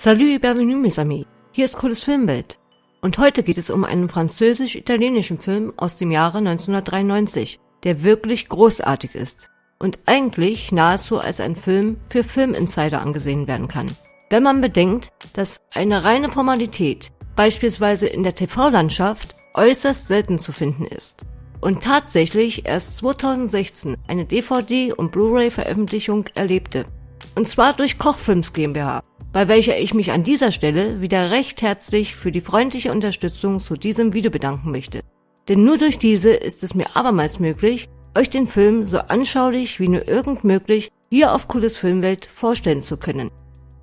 Salut, bienvenue mes amis. Hier ist Cooles Filmwelt. Und heute geht es um einen französisch-italienischen Film aus dem Jahre 1993, der wirklich großartig ist und eigentlich nahezu als ein Film für Filminsider angesehen werden kann. Wenn man bedenkt, dass eine reine Formalität beispielsweise in der TV-Landschaft äußerst selten zu finden ist und tatsächlich erst 2016 eine DVD- und Blu-ray-Veröffentlichung erlebte. Und zwar durch Kochfilms GmbH, bei welcher ich mich an dieser Stelle wieder recht herzlich für die freundliche Unterstützung zu diesem Video bedanken möchte. Denn nur durch diese ist es mir abermals möglich, euch den Film so anschaulich wie nur irgend möglich hier auf Cooles Filmwelt vorstellen zu können.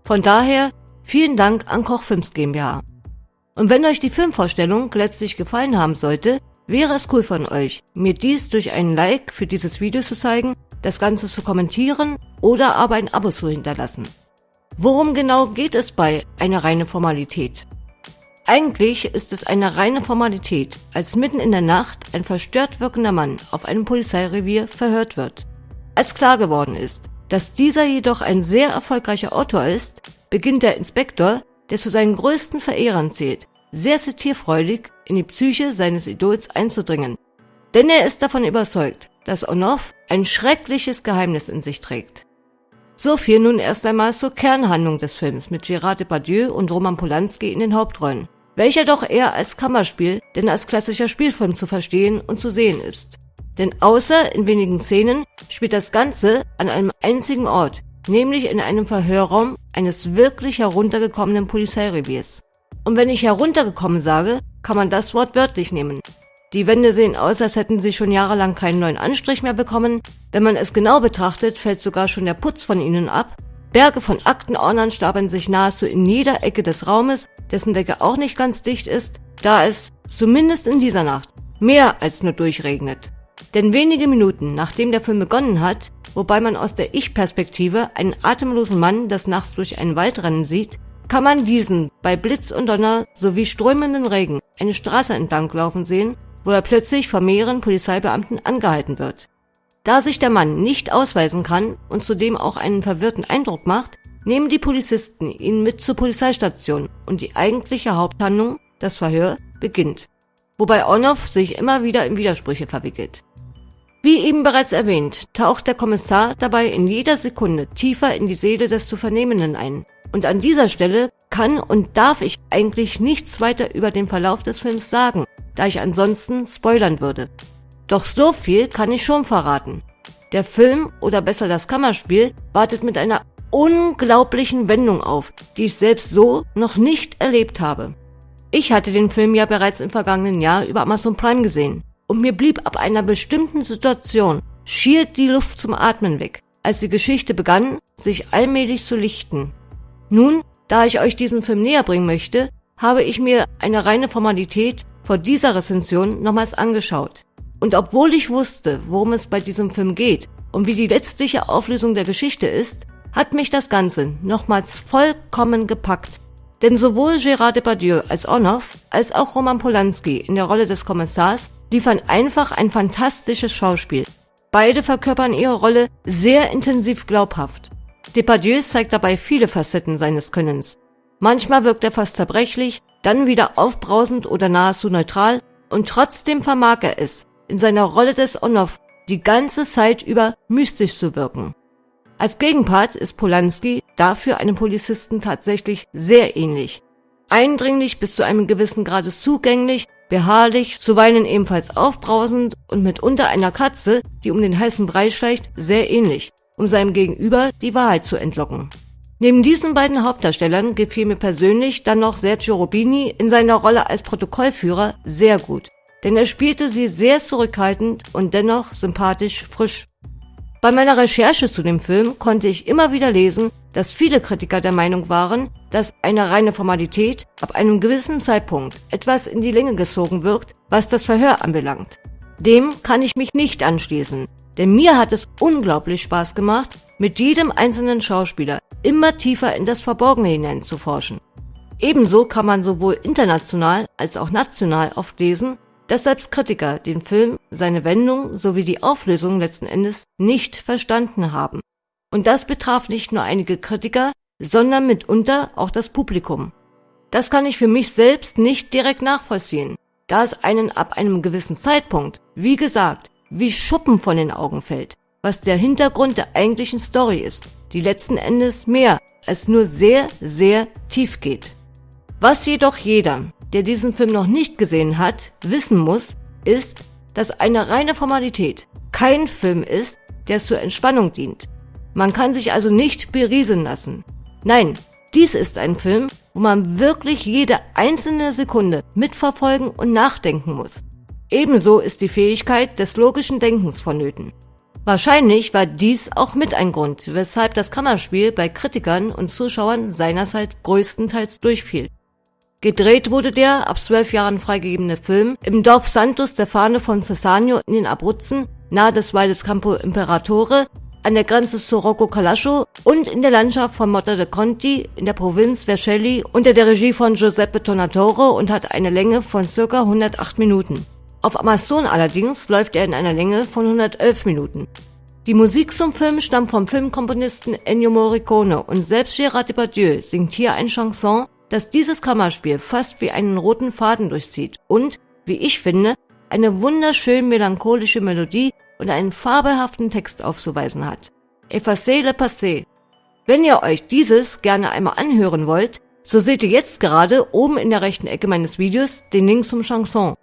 Von daher vielen Dank an Kochfilms GmbH. Und wenn euch die Filmvorstellung letztlich gefallen haben sollte, wäre es cool von euch, mir dies durch einen Like für dieses Video zu zeigen, das Ganze zu kommentieren oder aber ein Abo zu hinterlassen. Worum genau geht es bei einer reine Formalität? Eigentlich ist es eine reine Formalität, als mitten in der Nacht ein verstört wirkender Mann auf einem Polizeirevier verhört wird. Als klar geworden ist, dass dieser jedoch ein sehr erfolgreicher Autor ist, beginnt der Inspektor, der zu seinen größten Verehrern zählt, sehr zitierfreudig in die Psyche seines Idols einzudringen. Denn er ist davon überzeugt, dass Onoff ein schreckliches Geheimnis in sich trägt. So viel nun erst einmal zur Kernhandlung des Films mit Gérard Depardieu und Roman Polanski in den Hauptrollen, welcher doch eher als Kammerspiel denn als klassischer Spielfilm zu verstehen und zu sehen ist. Denn außer in wenigen Szenen spielt das Ganze an einem einzigen Ort, nämlich in einem Verhörraum eines wirklich heruntergekommenen Polizeireviers. Und wenn ich heruntergekommen sage, kann man das Wort wörtlich nehmen. Die Wände sehen aus, als hätten sie schon jahrelang keinen neuen Anstrich mehr bekommen. Wenn man es genau betrachtet, fällt sogar schon der Putz von ihnen ab. Berge von Aktenordnern stapeln sich nahezu in jeder Ecke des Raumes, dessen Decke auch nicht ganz dicht ist, da es, zumindest in dieser Nacht, mehr als nur durchregnet. Denn wenige Minuten nachdem der Film begonnen hat, wobei man aus der Ich-Perspektive einen atemlosen Mann des Nachts durch einen Wald rennen sieht, kann man diesen bei Blitz und Donner sowie strömenden Regen eine Straße entlang laufen sehen, wo er plötzlich von mehreren Polizeibeamten angehalten wird. Da sich der Mann nicht ausweisen kann und zudem auch einen verwirrten Eindruck macht, nehmen die Polizisten ihn mit zur Polizeistation und die eigentliche Haupthandlung, das Verhör, beginnt. Wobei Ornov sich immer wieder in Widersprüche verwickelt. Wie eben bereits erwähnt, taucht der Kommissar dabei in jeder Sekunde tiefer in die Seele des zu Vernehmenden ein und an dieser Stelle kann und darf ich eigentlich nichts weiter über den Verlauf des Films sagen, da ich ansonsten spoilern würde. Doch so viel kann ich schon verraten. Der Film, oder besser das Kammerspiel, wartet mit einer unglaublichen Wendung auf, die ich selbst so noch nicht erlebt habe. Ich hatte den Film ja bereits im vergangenen Jahr über Amazon Prime gesehen und mir blieb ab einer bestimmten Situation schier die Luft zum Atmen weg, als die Geschichte begann, sich allmählich zu lichten. Nun, da ich euch diesen Film näher bringen möchte, habe ich mir eine reine Formalität vor dieser Rezension nochmals angeschaut. Und obwohl ich wusste, worum es bei diesem Film geht und wie die letztliche Auflösung der Geschichte ist, hat mich das Ganze nochmals vollkommen gepackt. Denn sowohl Gérard Depardieu als Onoff als auch Roman Polanski in der Rolle des Kommissars liefern einfach ein fantastisches Schauspiel. Beide verkörpern ihre Rolle sehr intensiv glaubhaft. Depardieu zeigt dabei viele Facetten seines Könnens. Manchmal wirkt er fast zerbrechlich, dann wieder aufbrausend oder nahezu neutral und trotzdem vermag er es, in seiner Rolle des Onoff die ganze Zeit über mystisch zu wirken. Als Gegenpart ist Polanski dafür einem Polizisten tatsächlich sehr ähnlich. Eindringlich bis zu einem gewissen Grade zugänglich, beharrlich, zuweilen ebenfalls aufbrausend und mitunter einer Katze, die um den heißen Brei schleicht, sehr ähnlich um seinem Gegenüber die Wahrheit zu entlocken. Neben diesen beiden Hauptdarstellern gefiel mir persönlich dann noch Sergio Robini in seiner Rolle als Protokollführer sehr gut, denn er spielte sie sehr zurückhaltend und dennoch sympathisch frisch. Bei meiner Recherche zu dem Film konnte ich immer wieder lesen, dass viele Kritiker der Meinung waren, dass eine reine Formalität ab einem gewissen Zeitpunkt etwas in die Länge gezogen wirkt, was das Verhör anbelangt. Dem kann ich mich nicht anschließen, denn mir hat es unglaublich Spaß gemacht, mit jedem einzelnen Schauspieler immer tiefer in das Verborgene hineinzuforschen. Ebenso kann man sowohl international als auch national oft lesen, dass selbst Kritiker den Film, seine Wendung sowie die Auflösung letzten Endes nicht verstanden haben. Und das betraf nicht nur einige Kritiker, sondern mitunter auch das Publikum. Das kann ich für mich selbst nicht direkt nachvollziehen, da es einen ab einem gewissen Zeitpunkt, wie gesagt, wie Schuppen von den Augen fällt, was der Hintergrund der eigentlichen Story ist, die letzten Endes mehr als nur sehr, sehr tief geht. Was jedoch jeder, der diesen Film noch nicht gesehen hat, wissen muss, ist, dass eine reine Formalität kein Film ist, der zur Entspannung dient. Man kann sich also nicht berieseln lassen. Nein, dies ist ein Film, wo man wirklich jede einzelne Sekunde mitverfolgen und nachdenken muss. Ebenso ist die Fähigkeit des logischen Denkens vonnöten. Wahrscheinlich war dies auch mit ein Grund, weshalb das Kammerspiel bei Kritikern und Zuschauern seinerzeit größtenteils durchfiel. Gedreht wurde der ab zwölf Jahren freigegebene Film im Dorf Santo Stefano von Cessanio in den Abruzzen nahe des Waldes Campo Imperatore an der Grenze zu Rocco Calascio und in der Landschaft von Motta de Conti in der Provinz Vercelli unter der Regie von Giuseppe Tonatore und hat eine Länge von circa 108 Minuten. Auf Amazon allerdings läuft er in einer Länge von 111 Minuten. Die Musik zum Film stammt vom Filmkomponisten Ennio Morricone und selbst Gérard Depardieu singt hier ein Chanson, das dieses Kammerspiel fast wie einen roten Faden durchzieht und, wie ich finde, eine wunderschön melancholische Melodie und einen fabelhaften Text aufzuweisen hat. Effacez le passé. Wenn ihr euch dieses gerne einmal anhören wollt, so seht ihr jetzt gerade oben in der rechten Ecke meines Videos den Link zum Chanson.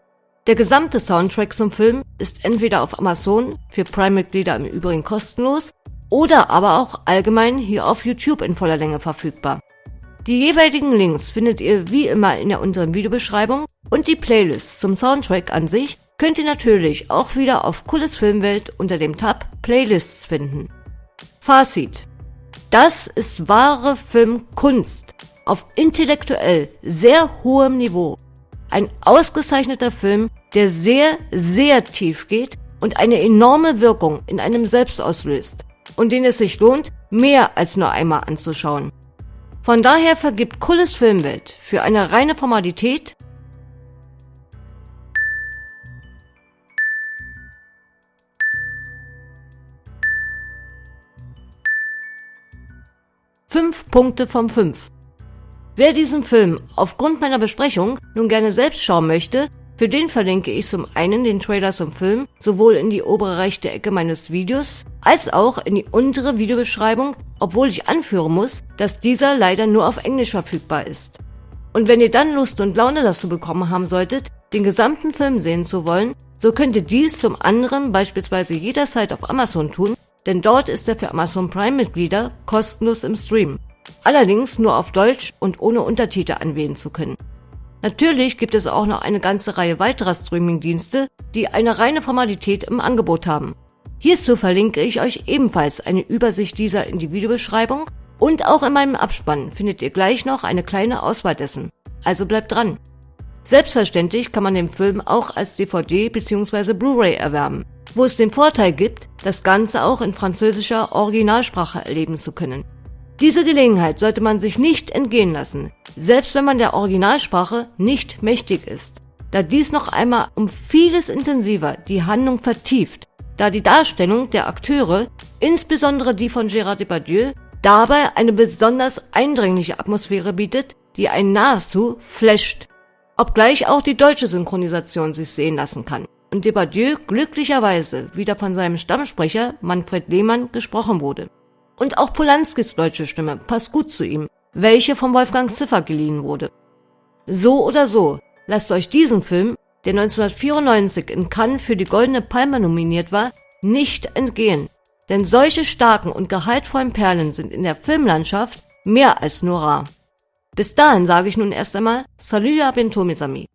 Der gesamte Soundtrack zum Film ist entweder auf Amazon, für Prime-Mitglieder im Übrigen kostenlos, oder aber auch allgemein hier auf YouTube in voller Länge verfügbar. Die jeweiligen Links findet ihr wie immer in der unteren Videobeschreibung und die Playlist zum Soundtrack an sich könnt ihr natürlich auch wieder auf Cooles Filmwelt unter dem Tab Playlists finden. Fazit. Das ist wahre Filmkunst auf intellektuell sehr hohem Niveau. Ein ausgezeichneter Film, der sehr, sehr tief geht und eine enorme Wirkung in einem selbst auslöst und den es sich lohnt, mehr als nur einmal anzuschauen. Von daher vergibt Kulles Filmwelt für eine reine Formalität Fünf Punkte von fünf. Wer diesen Film aufgrund meiner Besprechung nun gerne selbst schauen möchte, für den verlinke ich zum einen den Trailer zum Film sowohl in die obere rechte Ecke meines Videos als auch in die untere Videobeschreibung, obwohl ich anführen muss, dass dieser leider nur auf Englisch verfügbar ist. Und wenn ihr dann Lust und Laune dazu bekommen haben solltet, den gesamten Film sehen zu wollen, so könnt ihr dies zum anderen beispielsweise jederzeit auf Amazon tun denn dort ist er für Amazon Prime-Mitglieder kostenlos im Stream. Allerdings nur auf Deutsch und ohne Untertitel anwählen zu können. Natürlich gibt es auch noch eine ganze Reihe weiterer Streaming-Dienste, die eine reine Formalität im Angebot haben. Hierzu verlinke ich euch ebenfalls eine Übersicht dieser in die Videobeschreibung und auch in meinem Abspann findet ihr gleich noch eine kleine Auswahl dessen. Also bleibt dran. Selbstverständlich kann man den Film auch als DVD bzw. Blu-ray erwerben wo es den Vorteil gibt, das Ganze auch in französischer Originalsprache erleben zu können. Diese Gelegenheit sollte man sich nicht entgehen lassen, selbst wenn man der Originalsprache nicht mächtig ist, da dies noch einmal um vieles intensiver die Handlung vertieft, da die Darstellung der Akteure, insbesondere die von Gérard Depardieu, dabei eine besonders eindringliche Atmosphäre bietet, die einen nahezu flasht, obgleich auch die deutsche Synchronisation sich sehen lassen kann und Depardieu glücklicherweise wieder von seinem Stammsprecher Manfred Lehmann gesprochen wurde. Und auch Polanskis deutsche Stimme passt gut zu ihm, welche von Wolfgang Ziffer geliehen wurde. So oder so, lasst euch diesen Film, der 1994 in Cannes für die Goldene Palme nominiert war, nicht entgehen. Denn solche starken und gehaltvollen Perlen sind in der Filmlandschaft mehr als nur rar. Bis dahin sage ich nun erst einmal Salut à bientôt mes amis.